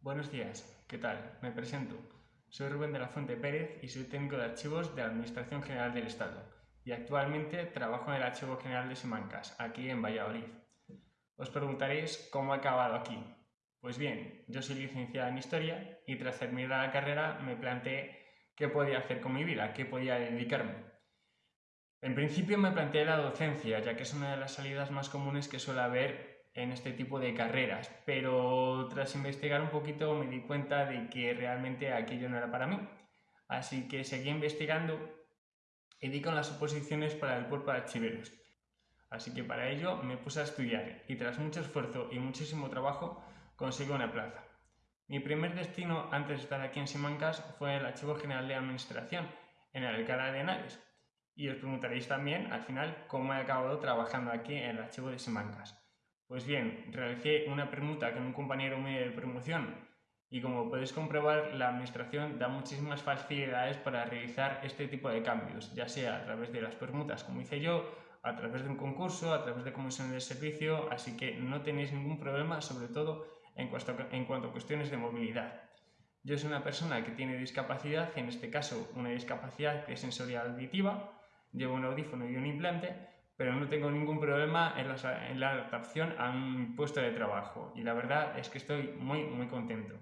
Buenos días, ¿qué tal? Me presento. Soy Rubén de la Fuente Pérez y soy técnico de archivos de la Administración General del Estado y actualmente trabajo en el Archivo General de Simancas, aquí en Valladolid. Os preguntaréis cómo he acabado aquí. Pues bien, yo soy licenciada en Historia y tras terminar la carrera me planteé qué podía hacer con mi vida, qué podía dedicarme. En principio me planteé la docencia, ya que es una de las salidas más comunes que suele haber en este tipo de carreras, pero tras investigar un poquito me di cuenta de que realmente aquello no era para mí. Así que seguí investigando y di con las oposiciones para el cuerpo de archiveros. Así que para ello me puse a estudiar y tras mucho esfuerzo y muchísimo trabajo conseguí una plaza. Mi primer destino antes de estar aquí en Simancas fue el Archivo General de Administración, en el Alcalá de Henares. Y os preguntaréis también, al final, cómo he acabado trabajando aquí en el Archivo de Simancas. Pues bien, realicé una permuta con un compañero mío de promoción y como podéis comprobar, la administración da muchísimas facilidades para realizar este tipo de cambios, ya sea a través de las permutas, como hice yo, a través de un concurso, a través de comisiones de servicio, así que no tenéis ningún problema, sobre todo en cuanto, a cuestiones de movilidad. Yo soy una persona que tiene discapacidad, en este caso una discapacidad que es sensorial auditiva, llevo un audífono y un implante, pero no tengo ningún problema en la, adaptación a un puesto de trabajo y la verdad es que estoy muy muy contento.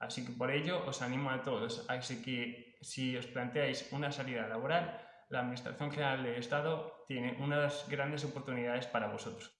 Así que por ello os animo a todos, así que si os planteáis una salida laboral, la Administración General del Estado tiene unas grandes oportunidades para vosotros.